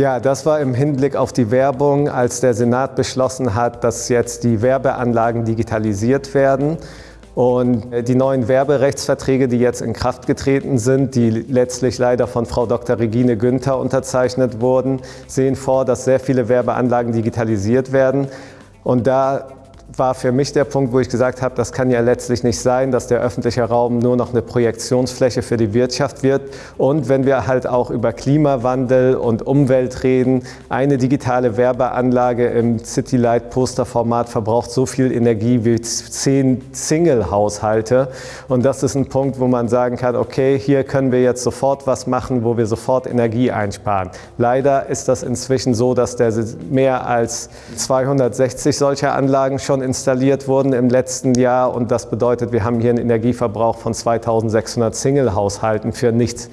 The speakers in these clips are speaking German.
Ja, das war im Hinblick auf die Werbung, als der Senat beschlossen hat, dass jetzt die Werbeanlagen digitalisiert werden. Und die neuen Werberechtsverträge, die jetzt in Kraft getreten sind, die letztlich leider von Frau Dr. Regine Günther unterzeichnet wurden, sehen vor, dass sehr viele Werbeanlagen digitalisiert werden. Und da war für mich der Punkt, wo ich gesagt habe, das kann ja letztlich nicht sein, dass der öffentliche Raum nur noch eine Projektionsfläche für die Wirtschaft wird. Und wenn wir halt auch über Klimawandel und Umwelt reden, eine digitale Werbeanlage im Citylight-Posterformat verbraucht so viel Energie wie zehn Single-Haushalte. Und das ist ein Punkt, wo man sagen kann, okay, hier können wir jetzt sofort was machen, wo wir sofort Energie einsparen. Leider ist das inzwischen so, dass der mehr als 260 solcher Anlagen schon schon installiert wurden im letzten Jahr und das bedeutet, wir haben hier einen Energieverbrauch von 2600 Single-Haushalten für nichts.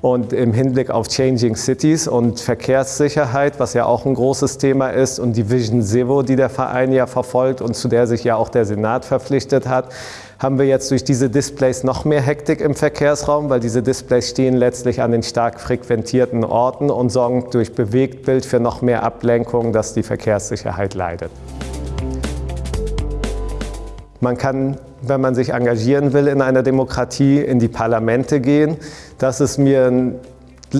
Und im Hinblick auf Changing Cities und Verkehrssicherheit, was ja auch ein großes Thema ist, und die Vision Zero, die der Verein ja verfolgt und zu der sich ja auch der Senat verpflichtet hat, haben wir jetzt durch diese Displays noch mehr Hektik im Verkehrsraum, weil diese Displays stehen letztlich an den stark frequentierten Orten und sorgen durch Bewegtbild für noch mehr Ablenkung, dass die Verkehrssicherheit leidet. Man kann, wenn man sich engagieren will in einer Demokratie, in die Parlamente gehen. Das ist mir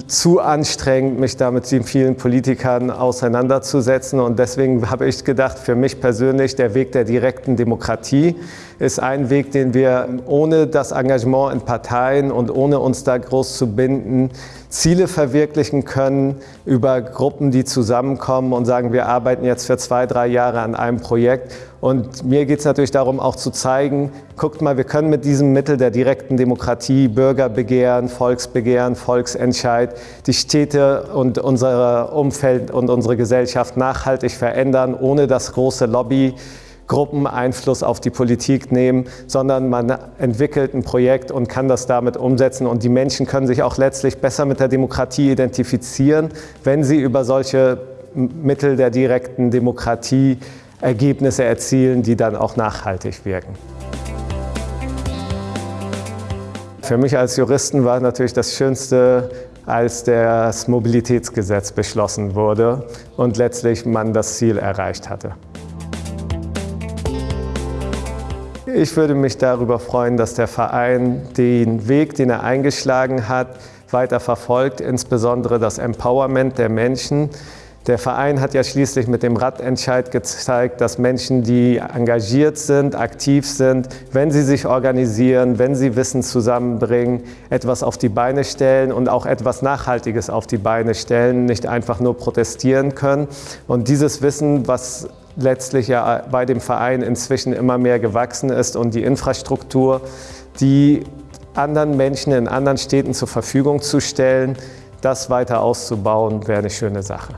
zu anstrengend, mich da mit vielen Politikern auseinanderzusetzen. Und deswegen habe ich gedacht, für mich persönlich, der Weg der direkten Demokratie ist ein Weg, den wir ohne das Engagement in Parteien und ohne uns da groß zu binden, Ziele verwirklichen können über Gruppen, die zusammenkommen und sagen, wir arbeiten jetzt für zwei, drei Jahre an einem Projekt. Und mir geht es natürlich darum, auch zu zeigen, guckt mal, wir können mit diesem Mittel der direkten Demokratie, Bürgerbegehren, Volksbegehren, Volksentscheid, die Städte und unser Umfeld und unsere Gesellschaft nachhaltig verändern, ohne das große Lobby Gruppen Einfluss auf die Politik nehmen, sondern man entwickelt ein Projekt und kann das damit umsetzen. Und die Menschen können sich auch letztlich besser mit der Demokratie identifizieren, wenn sie über solche Mittel der direkten Demokratie Ergebnisse erzielen, die dann auch nachhaltig wirken. Für mich als Juristen war natürlich das Schönste, als das Mobilitätsgesetz beschlossen wurde und letztlich man das Ziel erreicht hatte. Ich würde mich darüber freuen, dass der Verein den Weg, den er eingeschlagen hat, weiter verfolgt, insbesondere das Empowerment der Menschen. Der Verein hat ja schließlich mit dem Radentscheid gezeigt, dass Menschen, die engagiert sind, aktiv sind, wenn sie sich organisieren, wenn sie Wissen zusammenbringen, etwas auf die Beine stellen und auch etwas Nachhaltiges auf die Beine stellen, nicht einfach nur protestieren können. Und dieses Wissen, was letztlich ja bei dem Verein inzwischen immer mehr gewachsen ist und die Infrastruktur, die anderen Menschen in anderen Städten zur Verfügung zu stellen, das weiter auszubauen, wäre eine schöne Sache.